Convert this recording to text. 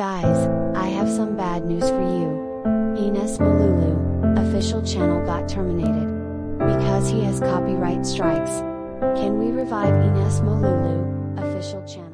Guys, I have some bad news for you. Ines Malulu, official channel got terminated. Because he has copyright strikes. Can we revive Ines Malulu, official channel?